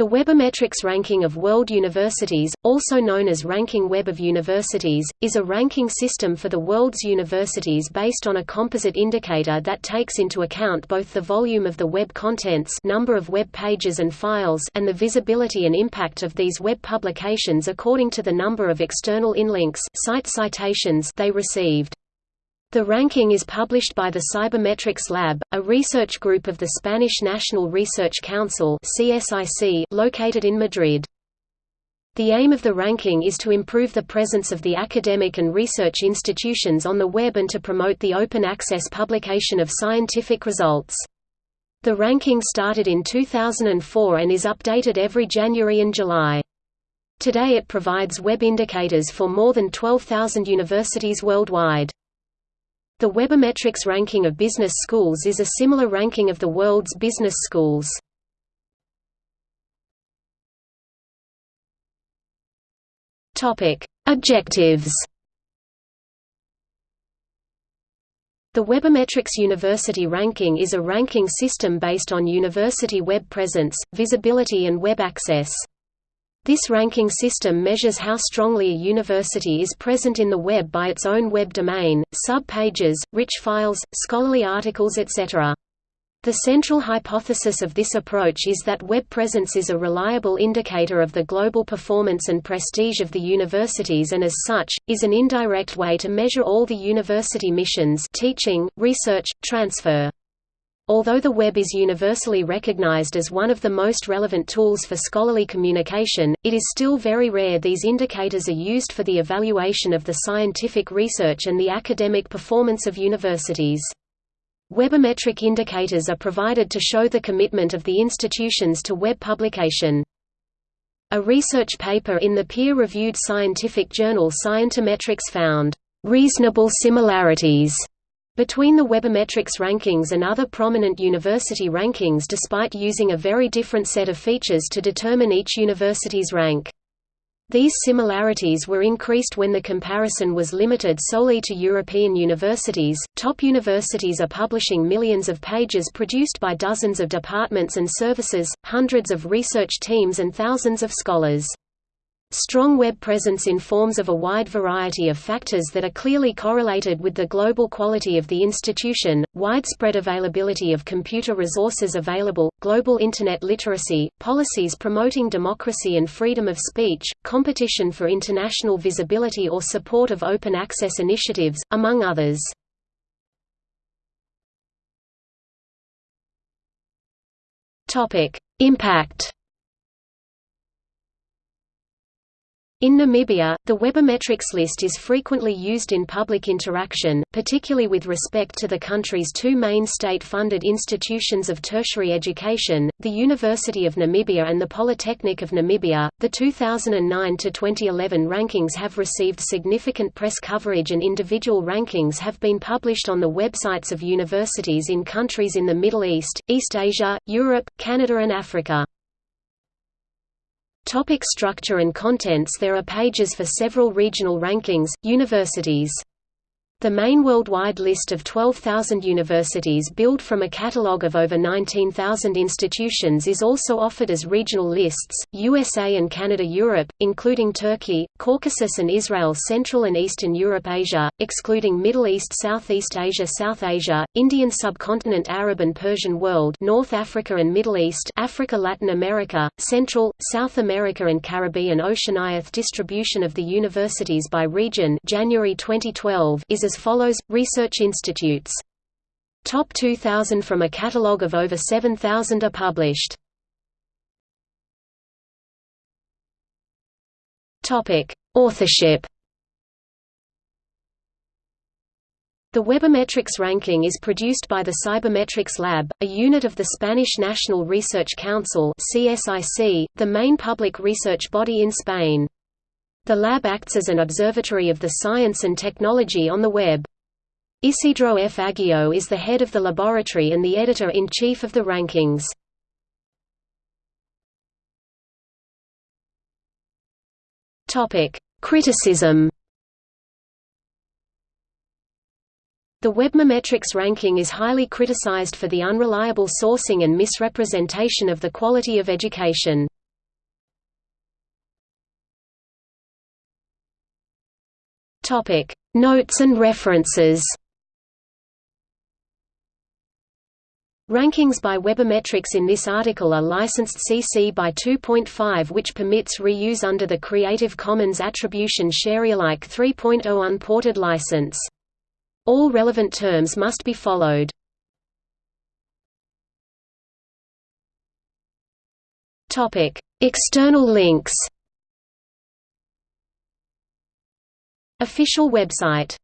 The Webometrics ranking of world universities, also known as Ranking Web of Universities, is a ranking system for the world's universities based on a composite indicator that takes into account both the volume of the web contents number of web pages and files and the visibility and impact of these web publications according to the number of external inlinks site citations they received. The ranking is published by the Cybermetrics Lab, a research group of the Spanish National Research Council located in Madrid. The aim of the ranking is to improve the presence of the academic and research institutions on the web and to promote the open access publication of scientific results. The ranking started in 2004 and is updated every January and July. Today it provides web indicators for more than 12,000 universities worldwide. The Webometrics ranking of business schools is a similar ranking of the world's business schools. Topic: Objectives The Webometrics University Ranking is a ranking system based on university web presence, visibility and web access. This ranking system measures how strongly a university is present in the web by its own web domain, sub-pages, rich files, scholarly articles etc. The central hypothesis of this approach is that web presence is a reliable indicator of the global performance and prestige of the universities and as such, is an indirect way to measure all the university missions teaching, research, transfer. Although the web is universally recognized as one of the most relevant tools for scholarly communication, it is still very rare these indicators are used for the evaluation of the scientific research and the academic performance of universities. Webometric indicators are provided to show the commitment of the institutions to web publication. A research paper in the peer-reviewed scientific journal Scientometrics found reasonable similarities between the Webometrics rankings and other prominent university rankings despite using a very different set of features to determine each university's rank. These similarities were increased when the comparison was limited solely to European universities. Top universities are publishing millions of pages produced by dozens of departments and services, hundreds of research teams, and thousands of scholars. Strong web presence informs of a wide variety of factors that are clearly correlated with the global quality of the institution, widespread availability of computer resources available, global Internet literacy, policies promoting democracy and freedom of speech, competition for international visibility or support of open access initiatives, among others. Impact In Namibia, the Webometrics list is frequently used in public interaction, particularly with respect to the country's two main state-funded institutions of tertiary education, the University of Namibia and the Polytechnic of Namibia. The 2009 to 2011 rankings have received significant press coverage and individual rankings have been published on the websites of universities in countries in the Middle East, East Asia, Europe, Canada and Africa. Topic structure and contents There are pages for several regional rankings, universities the main worldwide list of 12,000 universities built from a catalogue of over 19,000 institutions is also offered as regional lists, USA and Canada Europe, including Turkey, Caucasus and Israel Central and Eastern Europe Asia, excluding Middle East Southeast Asia South Asia, Indian subcontinent Arab and Persian world North Africa and Middle East Africa Latin America, Central, South America and Caribbean Oceaniath distribution of the universities by region January 2012 is as follows, research institutes. Top 2000 from a catalogue of over 7,000 are published. Authorship The Webometrics ranking is produced by the Cybermetrics Lab, a unit of the Spanish National Research Council CSIC, the main public research body in Spain. The lab acts as an observatory of the science and technology on the web. Isidro F. Aguillo is the head of the laboratory and the editor-in-chief of the rankings. Criticism The Webometrics ranking is highly criticized for the unreliable sourcing and misrepresentation of the quality of education. Topic: Notes and references. Rankings by Webometrics in this article are licensed CC by 2.5 which permits reuse under the Creative Commons Attribution Sharealike 3.0 unported license. All relevant terms must be followed. External links Official website